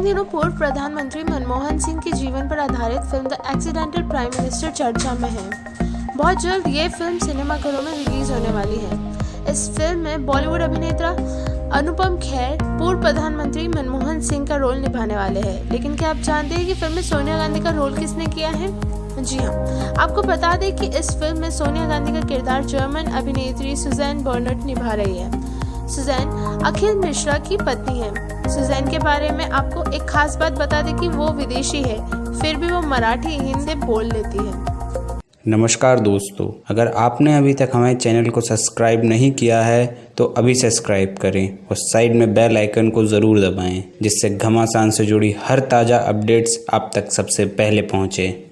इन दिनों पूर्व प्रधानमंत्री मनमोहन सिंह के जीवन पर आधारित film the accidental prime minister चर्चा में है। बहुत जल्द ये फ़िल्म सिनेमाघरों में रिलीज़ होने वाली है। इस फ़िल्म में बॉलीवुड अभिनेता अनुपम खेर, पूर्व प्रधानमंत्री मनमोहन सिंह का रोल निभाने वाले हैं। लेकिन क्या आप जानते हैं कि फ़िल्म में सोनिया गांधी का रोल किसने किया है? जी हाँ। आपको बता दें कि इस फ़िल्म में सोनिया गांधी का किरदार जर्मन अभिनेत्री सुजैन बर्नट निभा रही है। सुजैन, अखिल मिश्रा की पत्नी है। सुजैन के बारे में आपको एक खास बात बता दें कि वो विदेशी है, फिर भी वो मराठी, हिंदी बोल लेती है। नमस्कार दोस्तों, अगर आपने अभी तक हमारे चैनल को सब्सक्राइब नहीं किया है तो अभी सब्सक्राइब करें और साइड में बेल आइकन को ज़रूर दबाएँ, जिससे घमासान से जुड़ी हर ताज़ा अपडेट्स आप तक सबसे पहले पहुँचें।